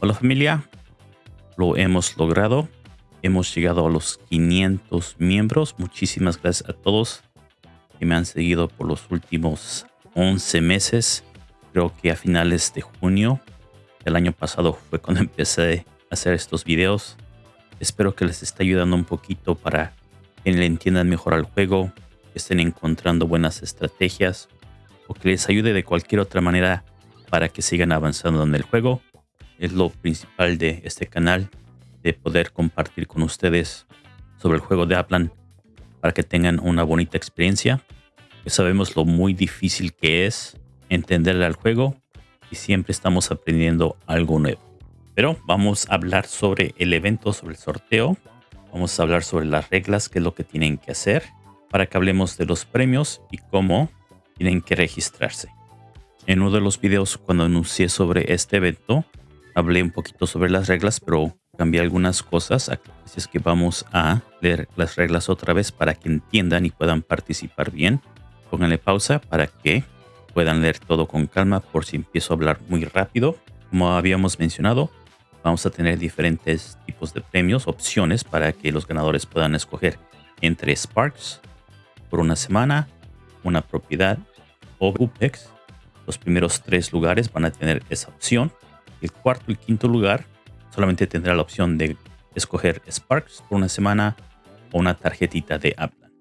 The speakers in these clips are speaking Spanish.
Hola familia, lo hemos logrado. Hemos llegado a los 500 miembros. Muchísimas gracias a todos que me han seguido por los últimos 11 meses. Creo que a finales de junio del año pasado fue cuando empecé a hacer estos videos. Espero que les esté ayudando un poquito para que le entiendan mejor al juego, estén encontrando buenas estrategias o que les ayude de cualquier otra manera para que sigan avanzando en el juego es lo principal de este canal, de poder compartir con ustedes sobre el juego de Aplan para que tengan una bonita experiencia. Sabemos lo muy difícil que es entenderle al juego y siempre estamos aprendiendo algo nuevo. Pero vamos a hablar sobre el evento, sobre el sorteo. Vamos a hablar sobre las reglas, qué es lo que tienen que hacer para que hablemos de los premios y cómo tienen que registrarse. En uno de los videos cuando anuncié sobre este evento, hablé un poquito sobre las reglas, pero cambié algunas cosas. Así es que vamos a leer las reglas otra vez para que entiendan y puedan participar bien. Pónganle pausa para que puedan leer todo con calma por si empiezo a hablar muy rápido. Como habíamos mencionado, vamos a tener diferentes tipos de premios, opciones para que los ganadores puedan escoger entre Sparks por una semana, una propiedad o UPEX. Los primeros tres lugares van a tener esa opción el cuarto y quinto lugar solamente tendrá la opción de escoger Sparks por una semana o una tarjetita de Upland.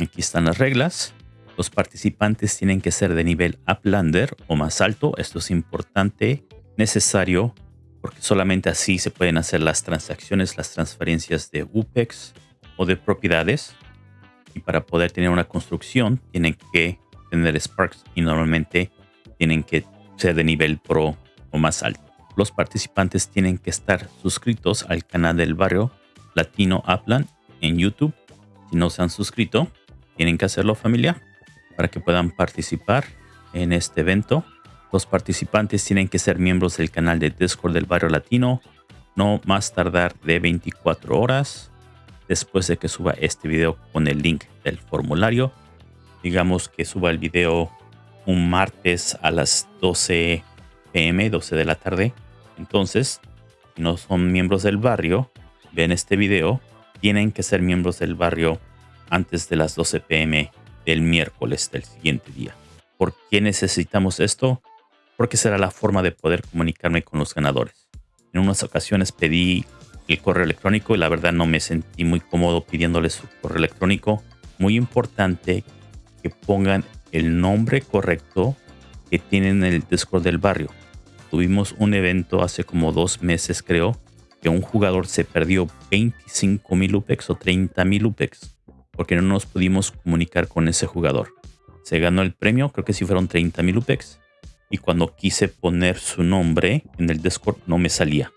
Aquí están las reglas. Los participantes tienen que ser de nivel Uplander o más alto. Esto es importante, necesario, porque solamente así se pueden hacer las transacciones, las transferencias de UPEX o de propiedades. Y para poder tener una construcción, tienen que tener Sparks y normalmente tienen que ser de nivel Pro o más alto los participantes tienen que estar suscritos al canal del barrio Latino Upland en YouTube. Si no se han suscrito, tienen que hacerlo familia para que puedan participar en este evento. Los participantes tienen que ser miembros del canal de Discord del barrio latino no más tardar de 24 horas después de que suba este video con el link del formulario. Digamos que suba el video un martes a las 12 pm, 12 de la tarde. Entonces, si no son miembros del barrio, ven este video, tienen que ser miembros del barrio antes de las 12 pm del miércoles del siguiente día. ¿Por qué necesitamos esto? Porque será la forma de poder comunicarme con los ganadores. En unas ocasiones pedí el correo electrónico y la verdad no me sentí muy cómodo pidiéndoles su correo electrónico. Muy importante que pongan el nombre correcto que tienen en el Discord del barrio tuvimos un evento hace como dos meses, creo, que un jugador se perdió 25 mil UPEX o 30 mil UPEX porque no nos pudimos comunicar con ese jugador. Se ganó el premio, creo que sí fueron 30 mil UPEX. Y cuando quise poner su nombre en el Discord no me salía.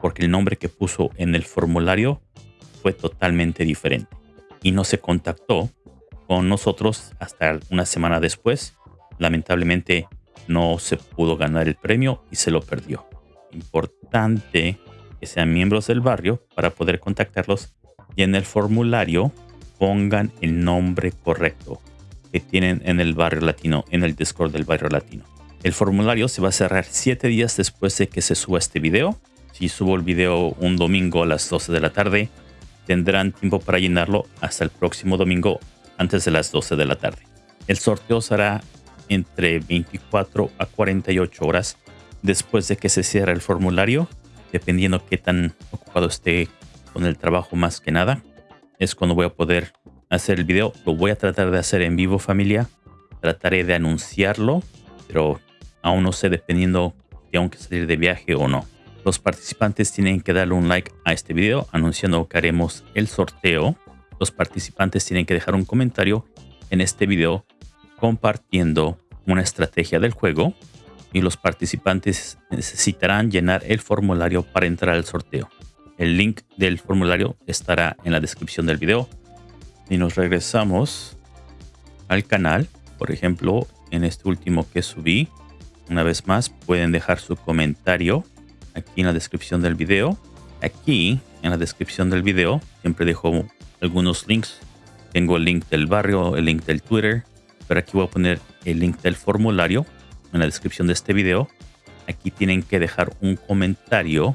Porque el nombre que puso en el formulario fue totalmente diferente. Y no se contactó con nosotros hasta una semana después. Lamentablemente no se pudo ganar el premio y se lo perdió. Importante que sean miembros del barrio para poder contactarlos y en el formulario pongan el nombre correcto que tienen en el barrio latino, en el Discord del barrio latino. El formulario se va a cerrar 7 días después de que se suba este video. Si subo el video un domingo a las 12 de la tarde, tendrán tiempo para llenarlo hasta el próximo domingo antes de las 12 de la tarde. El sorteo será entre 24 a 48 horas después de que se cierre el formulario, dependiendo qué tan ocupado esté con el trabajo más que nada. Es cuando voy a poder hacer el video. Lo voy a tratar de hacer en vivo familia. Trataré de anunciarlo, pero aún no sé dependiendo si tengo que salir de viaje o no. Los participantes tienen que darle un like a este video anunciando que haremos el sorteo. Los participantes tienen que dejar un comentario en este video compartiendo una estrategia del juego y los participantes necesitarán llenar el formulario para entrar al sorteo. El link del formulario estará en la descripción del video. Y nos regresamos al canal, por ejemplo, en este último que subí, una vez más pueden dejar su comentario aquí en la descripción del video. Aquí en la descripción del video siempre dejo algunos links. Tengo el link del barrio, el link del Twitter, pero aquí voy a poner el link del formulario en la descripción de este video. Aquí tienen que dejar un comentario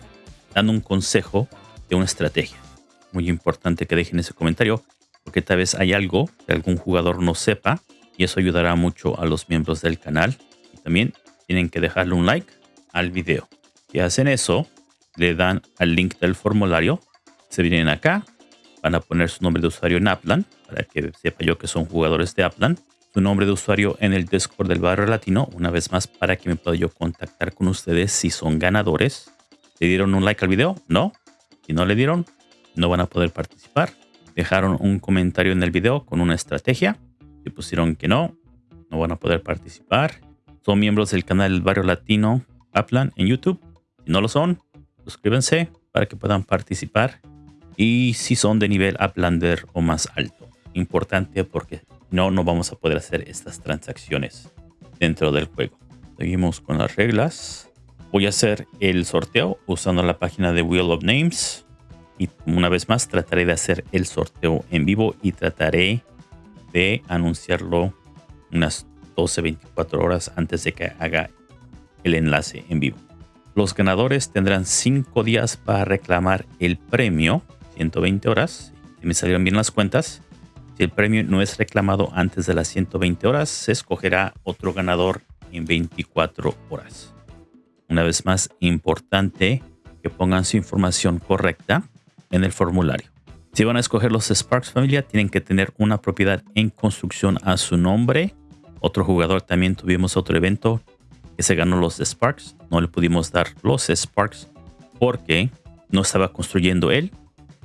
dando un consejo de una estrategia. Muy importante que dejen ese comentario porque tal vez hay algo que algún jugador no sepa y eso ayudará mucho a los miembros del canal. Y también tienen que dejarle un like al video. Si hacen eso, le dan al link del formulario, se vienen acá, van a poner su nombre de usuario en Aplan para que sepa yo que son jugadores de Aplan su nombre de usuario en el Discord del Barrio Latino, una vez más para que me pueda yo contactar con ustedes si son ganadores. ¿Le dieron un like al video? No. Si no le dieron, no van a poder participar. Dejaron un comentario en el video con una estrategia. Si pusieron que no, no van a poder participar. Son miembros del canal del Barrio Latino Aplan en YouTube. Si no lo son, suscríbanse para que puedan participar. Y si son de nivel Uplander o más alto. Importante porque no, no vamos a poder hacer estas transacciones dentro del juego. Seguimos con las reglas. Voy a hacer el sorteo usando la página de Wheel of Names. Y una vez más trataré de hacer el sorteo en vivo y trataré de anunciarlo unas 12-24 horas antes de que haga el enlace en vivo. Los ganadores tendrán 5 días para reclamar el premio, 120 horas. Si me salieron bien las cuentas, si el premio no es reclamado antes de las 120 horas, se escogerá otro ganador en 24 horas. Una vez más, importante que pongan su información correcta en el formulario. Si van a escoger los Sparks familia, tienen que tener una propiedad en construcción a su nombre. Otro jugador también tuvimos otro evento que se ganó los Sparks. No le pudimos dar los Sparks porque no estaba construyendo él.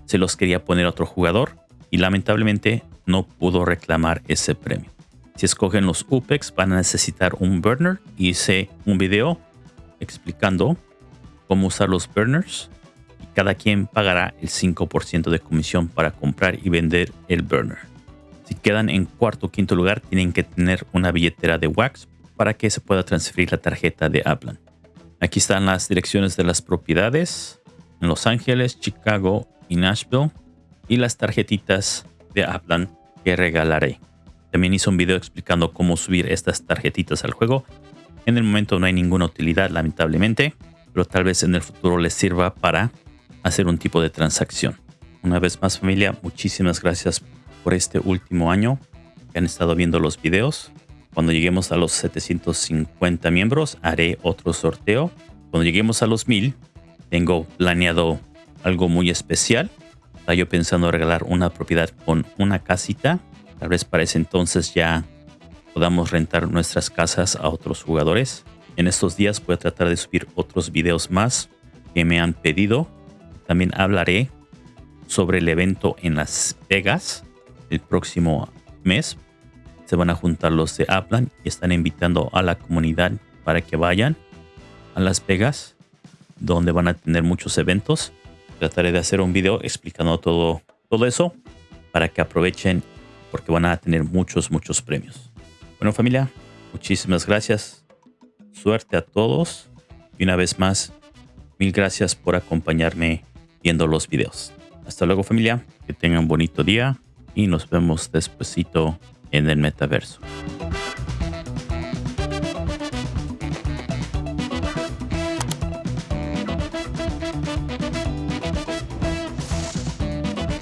Se los quería poner otro jugador y lamentablemente no pudo reclamar ese premio. Si escogen los UPEX van a necesitar un burner. Hice un video explicando cómo usar los burners y cada quien pagará el 5% de comisión para comprar y vender el burner. Si quedan en cuarto o quinto lugar tienen que tener una billetera de Wax para que se pueda transferir la tarjeta de Aplan. Aquí están las direcciones de las propiedades en Los Ángeles, Chicago y Nashville y las tarjetitas de Aplan que regalaré. También hice un video explicando cómo subir estas tarjetitas al juego. En el momento no hay ninguna utilidad, lamentablemente, pero tal vez en el futuro les sirva para hacer un tipo de transacción. Una vez más familia, muchísimas gracias por este último año que han estado viendo los videos. Cuando lleguemos a los 750 miembros haré otro sorteo. Cuando lleguemos a los 1000 tengo planeado algo muy especial yo pensando regalar una propiedad con una casita. Tal vez para ese entonces ya podamos rentar nuestras casas a otros jugadores. En estos días voy a tratar de subir otros videos más que me han pedido. También hablaré sobre el evento en Las Vegas el próximo mes. Se van a juntar los de Aplan y están invitando a la comunidad para que vayan a Las Vegas, donde van a tener muchos eventos trataré de hacer un video explicando todo, todo eso para que aprovechen porque van a tener muchos, muchos premios. Bueno familia, muchísimas gracias. Suerte a todos. Y una vez más, mil gracias por acompañarme viendo los videos. Hasta luego familia, que tengan un bonito día y nos vemos despuesito en el metaverso.